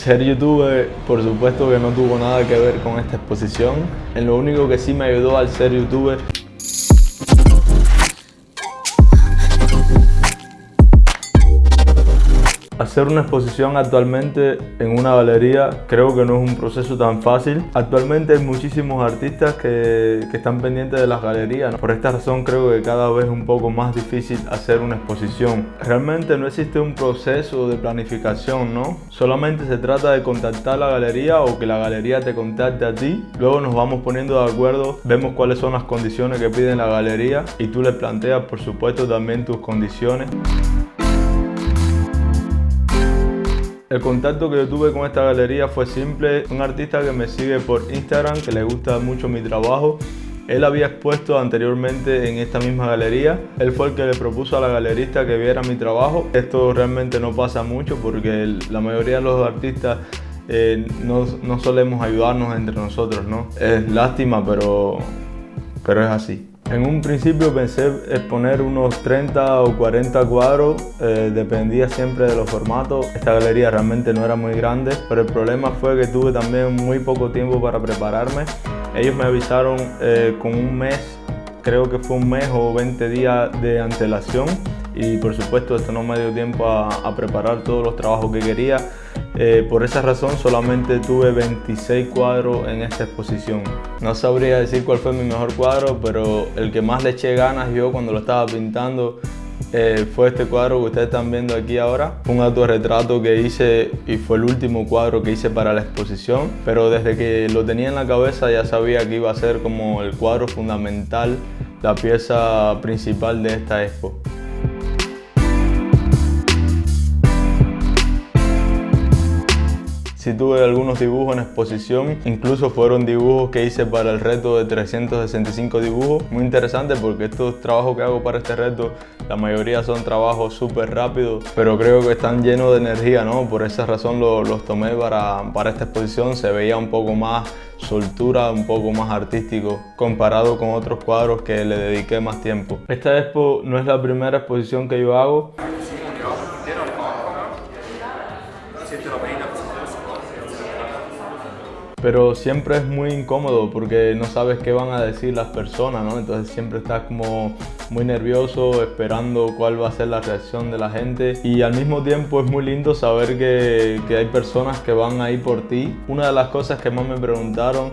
Ser youtuber, por supuesto que no tuvo nada que ver con esta exposición. En lo único que sí me ayudó al ser youtuber Hacer una exposición actualmente en una galería creo que no es un proceso tan fácil. Actualmente hay muchísimos artistas que, están pendientes de las galerías. Por esta razón creo que cada vez es un poco más difícil hacer una exposición. Realmente no existe un proceso de planificación, ¿no? Solamente se trata de contactar a la galería o que la galería te contacte a ti. Luego nos vamos poniendo de acuerdo, vemos cuáles son las condiciones que piden la galería y tú le planteas por supuesto también tus condiciones. El contacto que yo tuve con esta galería fue simple. Un artista que me sigue por Instagram, que le gusta mucho mi trabajo. Él había expuesto anteriormente en esta misma galería. Él fue el que le propuso a la galerista que viera mi trabajo. Esto realmente no pasa mucho porque la mayoría de los artistas eh, no, no, solemos ayudarnos entre nosotros, ¿no? Es lástima, pero, pero es así. En un principio pensé exponer unos 30 o 40 cuadros, eh, dependía siempre de los formatos. Esta galería realmente no era muy grande, pero el problema fue que tuve también muy poco tiempo para prepararme. Ellos me avisaron eh, con un mes, creo que fue un mes o 20 días de antelación y por supuesto esto no me dio tiempo a preparar todos los trabajos que quería. Eh, por esa razón solamente tuve 26 cuadros en esta exposición. No sabría decir cuál fue mi mejor cuadro, pero el que más le eché ganas yo cuando lo estaba pintando eh, fue este cuadro que ustedes están viendo aquí ahora. Fue un autorretrato que hice y fue el último cuadro que hice para la exposición, pero desde que lo tenía en la cabeza ya sabía que iba a ser como el cuadro fundamental, la pieza principal de esta expo. Sí tuve algunos dibujos en exposición, incluso fueron dibujos que hice para el reto de 365 dibujos. Muy interesante porque estos trabajos que hago para este reto, la mayoría son trabajos súper rápidos, pero creo que están llenos de energía, ¿no? Por esa razón los tomé para, para esta exposición, se veía un poco más soltura, un poco más artístico comparado con otros cuadros que le dediqué más tiempo. Esta expo no es la primera exposición que yo hago. Pero siempre es muy incómodo porque no sabes qué van a decir las personas, ¿no? Entonces siempre estás como muy nervioso, esperando cuál va a ser la reacción de la gente y al mismo tiempo es muy lindo saber que, que hay personas que van ahí por ti. Una de las cosas que más me preguntaron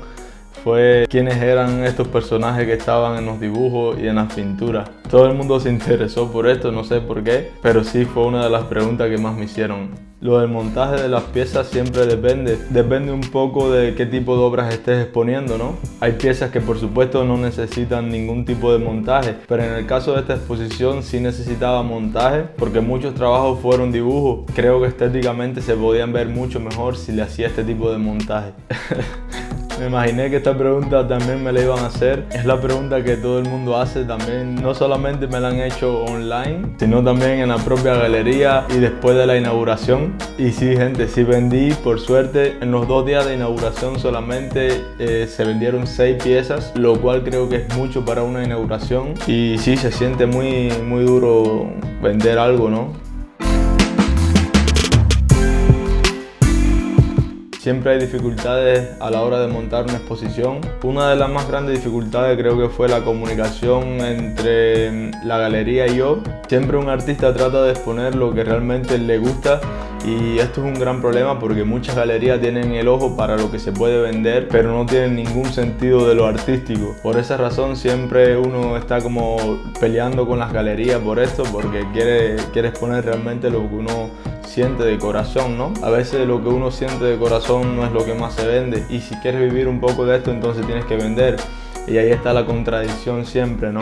fue quiénes eran estos personajes que estaban en los dibujos y en las pinturas. Todo el mundo se interesó por esto, no sé por qué, pero sí fue una de las preguntas que más me hicieron. Lo del montaje de las piezas siempre depende, depende un poco de qué tipo de obras estés exponiendo, ¿no? Hay piezas que por supuesto no necesitan ningún tipo de montaje, pero en el caso de esta exposición sí necesitaba montaje porque muchos trabajos fueron dibujos. Creo que estéticamente se podían ver mucho mejor si le hacía este tipo de montaje. Me imaginé que esta pregunta también me la iban a hacer. Es la pregunta que todo el mundo hace también. No solamente me la han hecho online, sino también en la propia galería y después de la inauguración. Y sí, gente, sí vendí, por suerte, en los dos días de inauguración solamente eh, se vendieron seis piezas, lo cual creo que es mucho para una inauguración. Y sí, se siente muy, muy duro vender algo, ¿no? Siempre hay dificultades a la hora de montar una exposición. Una de las más grandes dificultades creo que fue la comunicación entre la galería y yo. Siempre un artista trata de exponer lo que realmente le gusta y esto es un gran problema porque muchas galerías tienen el ojo para lo que se puede vender pero no tienen ningún sentido de lo artístico. Por esa razón siempre uno está como peleando con las galerías por esto porque quiere, exponer realmente lo que uno siente de corazón, ¿no? A veces lo que uno siente de corazón no es lo que más se vende y si quieres vivir un poco de esto entonces tienes que vender y ahí está la contradicción siempre, ¿no?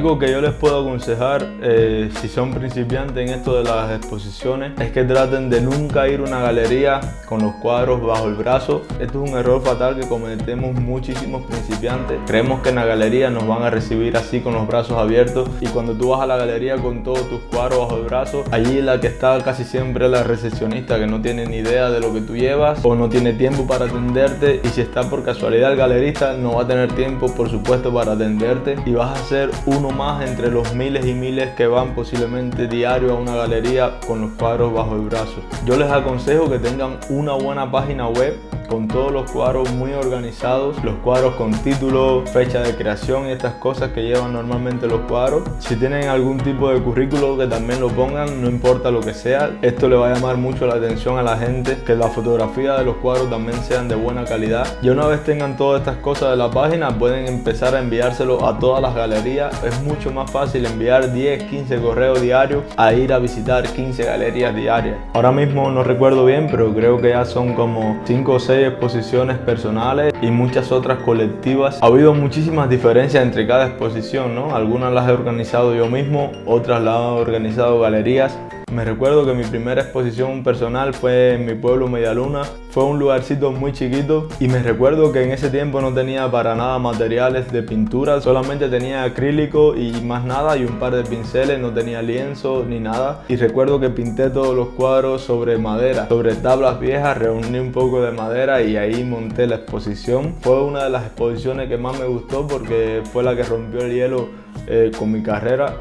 Algo que yo les puedo aconsejar eh, si son principiantes en esto de las exposiciones es que traten de nunca ir a una galería con los cuadros bajo el brazo. Esto es un error fatal que cometemos muchísimos principiantes. Creemos que en la galería nos van a recibir así con los brazos abiertos y cuando tú vas a la galería con todos tus cuadros bajo el brazo, allí la que está casi siempre la recepcionista que no tiene ni idea de lo que tú llevas o no tiene tiempo para atenderte y si está por casualidad el galerista no va a tener tiempo por supuesto para atenderte y vas a ser uno más entre los miles y miles que van posiblemente diario a una galería con los cuadros bajo el brazo. Yo les aconsejo que tengan una buena página web con todos los cuadros muy organizados, los cuadros con título, fecha de creación y estas cosas que llevan normalmente los cuadros. Si tienen algún tipo de currículo que también lo pongan, no importa lo que sea, esto le va a llamar mucho la atención a la gente, que la fotografía de los cuadros también sean de buena calidad. Y una vez tengan todas estas cosas de la página, pueden empezar a enviárselo a todas las galerías. Es mucho más fácil enviar 10, 15 correos diarios a ir a visitar 15 galerías diarias. Ahora mismo no recuerdo bien, pero creo que ya son como 5 o 6 exposiciones personales y muchas otras colectivas. Ha habido muchísimas diferencias entre cada exposición, ¿no? Algunas las he organizado yo mismo, otras las han organizado galerías. Me recuerdo que mi primera exposición personal fue en mi pueblo Medialuna. Fue un lugarcito muy chiquito y me recuerdo que en ese tiempo no tenía para nada materiales de pintura, solamente tenía acrílico y más nada y un par de pinceles, no tenía lienzo ni nada. Y recuerdo que pinté todos los cuadros sobre madera, sobre tablas viejas, reuní un poco de madera y ahí monté la exposición. Fue una de las exposiciones que más me gustó porque fue la que rompió el hielo eh, con mi carrera.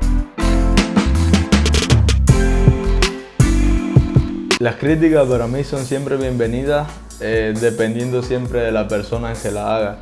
Las críticas para mí son siempre bienvenidas, eh, dependiendo siempre de la persona que la haga.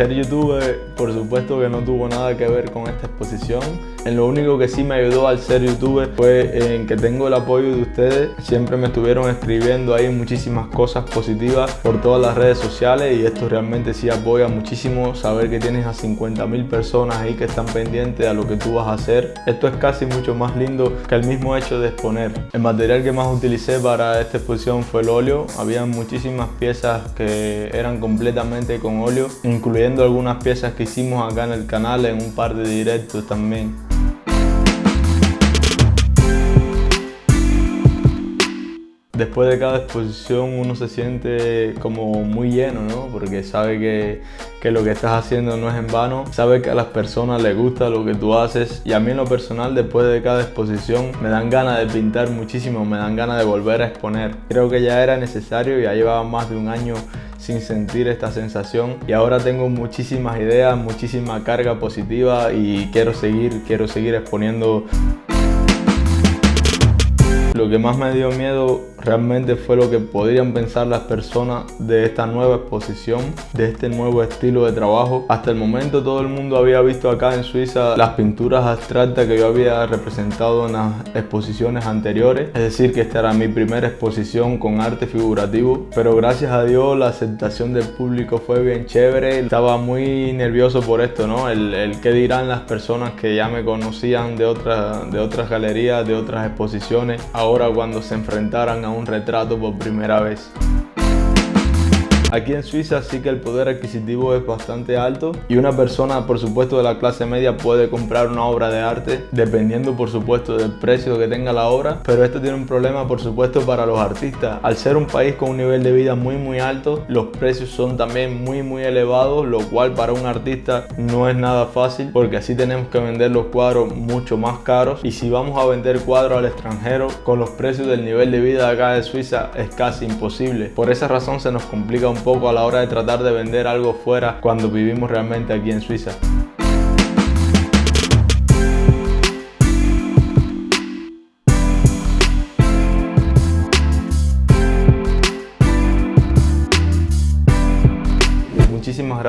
Ser youtuber, por supuesto que no tuvo nada que ver con esta exposición. En lo único que sí me ayudó al ser youtuber fue en que tengo el apoyo de ustedes. Siempre me estuvieron escribiendo ahí muchísimas cosas positivas por todas las redes sociales y esto realmente sí apoya muchísimo saber que tienes a 50 mil personas ahí que están pendientes a lo que tú vas a hacer. Esto es casi mucho más lindo que el mismo hecho de exponer. El material que más utilicé para esta exposición fue el óleo. Había muchísimas piezas que eran completamente con óleo, incluyendo algunas piezas que hicimos acá en el canal en un par de directos también. Después de cada exposición uno se siente como muy lleno, ¿no? Porque sabe que, que, lo que estás haciendo no es en vano, sabe que a las personas les gusta lo que tú haces y a mí en lo personal después de cada exposición me dan ganas de pintar muchísimo, me dan ganas de volver a exponer. Creo que ya era necesario, ya llevaba más de un año sin sentir esta sensación. Y ahora tengo muchísimas ideas, muchísima carga positiva y quiero seguir, quiero seguir exponiendo. Lo que más me dio miedo realmente fue lo que podrían pensar las personas de esta nueva exposición, de este nuevo estilo de trabajo. Hasta el momento todo el mundo había visto acá en Suiza las pinturas abstractas que yo había representado en las exposiciones anteriores. Es decir, que esta era mi primera exposición con arte figurativo. Pero gracias a Dios la aceptación del público fue bien chévere. Estaba muy nervioso por esto, ¿no? El, el qué dirán las personas que ya me conocían de, otras de otras galerías, de otras exposiciones. Ahora cuando se enfrentaran a un retrato por primera vez. Aquí en Suiza sí que el poder adquisitivo es bastante alto. Y una persona por supuesto de la clase media puede comprar una obra de arte dependiendo por supuesto del precio que tenga la obra. Pero esto tiene un problema por supuesto para los artistas. Al ser un país con un nivel de vida muy muy alto los precios son también muy muy elevados lo cual para un artista no es nada fácil porque así tenemos que vender los cuadros mucho más caros. Y si vamos a vender cuadros al extranjero con los precios del nivel de vida acá de Suiza es casi imposible. Por esa razón se nos complica un poco a la hora de tratar de vender algo fuera cuando vivimos realmente aquí en Suiza.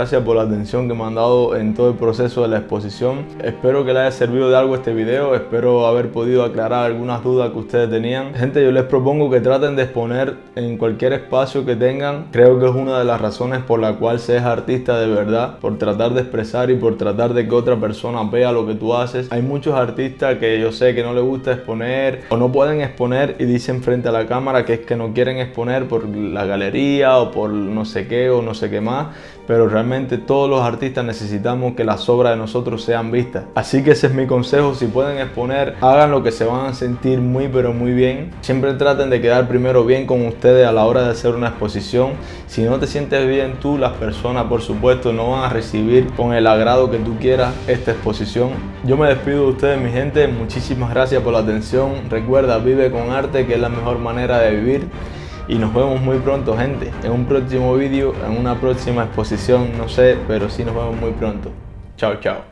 Gracias por la atención que me han dado en todo el proceso de la exposición. Espero que les haya servido de algo este video, espero haber podido aclarar algunas dudas que ustedes tenían. Gente, yo les propongo que traten de exponer en cualquier espacio que tengan. Creo que es una de las razones por la cual se es artista de verdad, por tratar de expresar y por tratar de que otra persona vea lo que tú haces. Hay muchos artistas que yo sé que no les gusta exponer o no pueden exponer y dicen frente a la cámara que es que no quieren exponer por la galería o por no sé qué o no sé qué más pero todos los artistas necesitamos que las obras de nosotros sean vistas. Así que ese es mi consejo, si pueden exponer, hagan lo que se van a sentir muy pero muy bien. Siempre traten de quedar primero bien con ustedes a la hora de hacer una exposición. Si no te sientes bien tú, las personas por supuesto no van a recibir con el agrado que tú quieras esta exposición. Yo me despido de ustedes mi gente, muchísimas gracias por la atención. Recuerda, vive con arte que es la mejor manera de vivir y nos vemos muy pronto gente, en un próximo vídeo, en una próxima exposición, no sé, pero sí nos vemos muy pronto. Chao, chao.